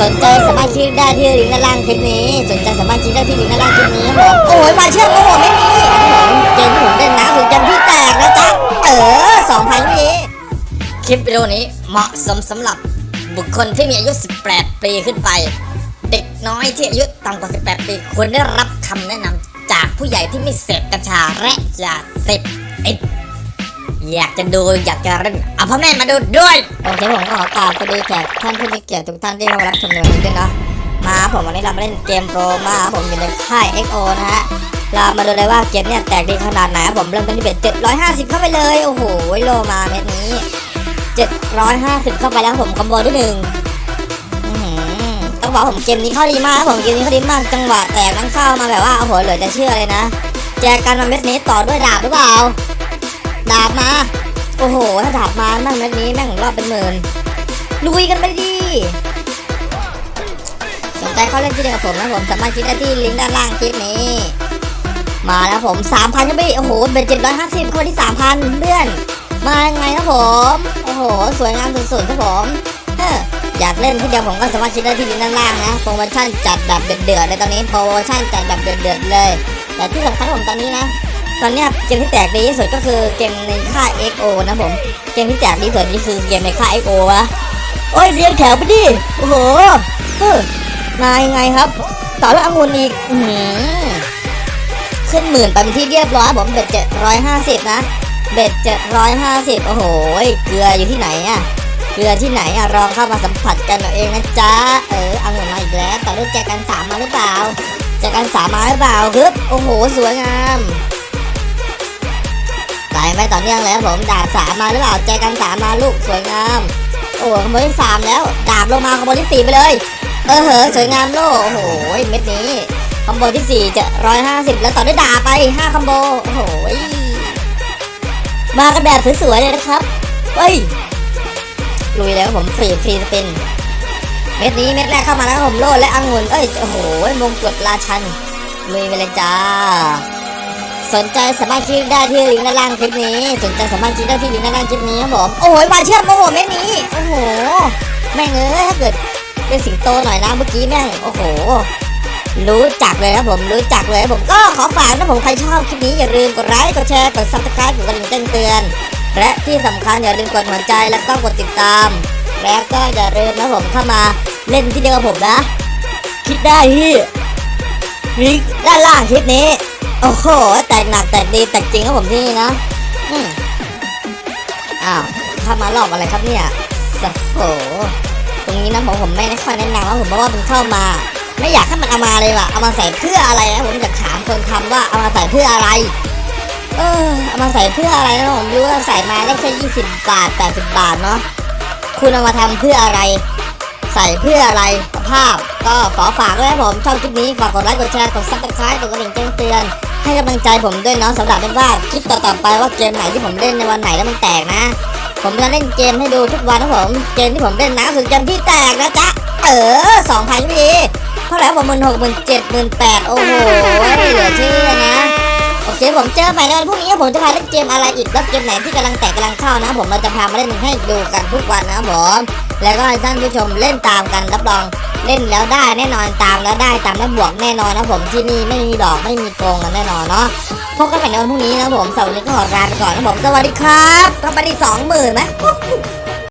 สนใจสามารถคลิกได้ที่ลิงก์ด้านล่างคลิปนี้ สนใจสามารถคลิกได้ที่ลิงก์ด้านล่างคลิปนี้ครับผมโอ้ยมาเชื่อมโอ้โหไม่มีเกมที่ผมเล่นนะถึงจนพี่แตกนะจ๊ะเออสองพันนี้คลิปวิดีโอนี้เหมาะสมสำหรับบุคคลที่มีอายุ 18 ปีขึ้นไป เด็กน้อยที่อายุต่ำกว่า 18 ปีควรได้รับคำแนะนำจากผู้ใหญ่ที่ไม่เสพกัญชาและยาเสพติด อยากจะดูอยากจะเล่นเอาพ่อแม่มาดูด้วยโอเคผมก็ขอกราบสวัสดีแขกท่านผู้มีเกียรติทุกท่านที่เข้ามารับชมในวันนี้ด้วยเนาะมาผมวันนี้เรามาเล่นเกมโรมาผมอยู่ในค่าย XO นะฮะเรามาดูเลยว่าเกมเนี่ยแตกดีขนาดไหนผมเริ่มต้นที่เบ็ด750 เข้าไปเลยโอ้โหโลมาเม็ดนี้ 750 เข้าไปแล้วผมคอมโบที่หนึ่งต้องบอกผมเกมนี้เข้าดีมากผมเกมนี้เข้าดีมากจังหวะแตกนั้นเข้ามาแบบว่าโอ้โหเหลือจะเชื่อเลยนะ แจกกันมาเม็ดนี้ต่อด้วยดาบหรือเปล่า ดาบมา โอ้โห ถ้าดาบมาแม่งเม็ดนี้แม่งรอบเป็นหมื่นลุยกันไปดิสนใจเข้าเล่นที่เดียวกับผมนะผมสามารถคลิกได้ที่ลิงก์ด้านล่างคลิปนี้ มาแล้วผม3,000ครับพี่โอ้โหเป็น750คนที่3,000เพื่อน มายังไงครับผม โอ้โห สวยงามสุดๆครับผมเอออยากเล่นที่เดียวผมก็สามารถคลิกได้ที่ลิงก์ด้านล่างนะโปรโมชั่นจัดแบบเดือดๆเลยตอนนี้โปรโมชั่นจัดแบบเดือดๆเลยแต่ที่สำคัญผมตอนนี้นะ ตอนนี้เกมที่แตกดีที่สุดก็คือเกมในค่าย XO นะผม เกมที่แตกดีที่สุดนี่คือเกมในค่าย XO วะโอ้ยเรียงแถวไปดิ โอ้โหเออมายังไงครับ ต่อแล้วองุ่นอีกอือหือขึ้นหมื่นไปเป็นที่เรียบร้อยผมเบ็ดเจ็ดร้อยห้าสิบนะ เบ็ดเจ็ดร้อยห้าสิบโอ้โห เกลืออยู่ที่ไหนอะเกลือที่ไหนอะลองเข้ามาสัมผัสกันเอาเองนะจ๊ะ เออองุ่นมาอีกแล้ว ต่อด้วยแจกันสามมาหรือเปล่าแจกันสามมาหรือเปล่าฮึบโอ้โห สวยงาม ไม่ต่อเนื่องแล้วผมดาบสามมาหรือเปล่าแจกันสามมาลูกสวยงาม โอ้ขโมยที่สามแล้ว ดาบลงมาขโมยที่สี่ไปเลย เออเหอะสวยงามโลกโอ้โหเม็ดนี้คอมโบที่สี่จะร้อยห้าสิบแล้วต่อด้วยดาบไปห้าคอมโบโอ้โหมากันแบบสวยๆเลยนะครับเฮ้ยลุยแล้วผมฟรี free spin เม็ดนี้เม็ดแรกเข้ามาแล้วผมโลดและองุ่นเอ้ยโอ้โหมงกุฎราชันลุยไปเลยจ้า สนใจสามารถคลิกได้ที่ลิงก์ด้านล่างคลิปนี้ สนใจสามารถคลิกได้ที่ลิงก์ด้านล่างคลิปนี้ครับผมโอ้ยมาเชื่อมโอ้โหแม่นี้โอ้โหแม่งเอ้ยถ้าเกิดเป็นสิงโตหน่อยนะเมื่อกี้แม่งโอ้โห รู้จักเลยครับผมรู้จักเลยผมก็ขอฝากนะผมใครชอบคลิปนี้อย่าลืมกดไลค์กดแชร์กด subscribe กดกระดิ่งแจ้งเตือน และที่สำคัญอย่าลืมกดหัวใจแล้วก็กดติดตาม แล้วก็อย่าลืมนะผมเข้ามาเล่นที่เดียวกับผมนะ คิดได้ที่ลิงก์ด้านล่างคลิปนี้ โอ้โห แตกหนักแตกดีแตกจริงครับผมที่นี่นะอ้าวข้ามารอบอะไรครับเนี่ยโอ้โหตรงนี้นะผมผมไม่ได้ค่อยแนะนำว่าผมเพราะว่ามันเข้ามา ไม่อยากให้มันเอามาเลยว่ะเอามาใส่เพื่ออะไรนะผมอยากถามคนทำว่าเอามาใส่เพื่ออะไร เออเอามาใส่เพื่ออะไรนะผมรู้ว่าใส่มาได้แค่ยี่สิบบาทแปดสิบบาทเนาะคุณเอามาทำเพื่ออะไร ใส่เพื่ออะไรครับก็ขอฝากด้วยนะผมชอบคลิปนี้ฝากกดไลค์กดแชร์กด subscribe กดกระดิ่งแจ้งเตือน ให้กำลังใจผมด้วยเนาะสำหรับเป็นว่าคลิปต่อๆไปว่าเกมไหนที่ผมเล่นในวันไหนแล้วมันแตกนะ ผมจะเล่นเกมให้ดูทุกวันนะผมเกมที่ผมเล่นนะคือเกมที่แตกนะจ๊ะเออสองพันพีเท่าไหร่ผมหมื่นหกหมื่นเจ็ดหมื่นแปดโอ้โหเหลือเชื่อนะโอเคผมเจอใหม่ในวันพรุ่งนี้ผมจะพาเล่นเกมอะไรอีกแล้วเกมไหนที่กำลังแตกกำลังเข้านะผมเราจะพามาเล่นให้ดูกันทุกวันนะผมแล้วก็ให้ท่านผู้ชมเล่นตามกันรับรอง เล่นแล้วได้แน่นอนตามแล้วได้ตามแล้วบวกแน่นอนนะผมที่นี่ไม่มีดอกไม่มีโกงกันแน่นอนเนาะพบกันใหม่ในวันพรุ่งนี้นะผมสวัสดีก็ขอลาไปก่อนนะผมสวัสดีครับก็ไปที่สองหมื่นไหม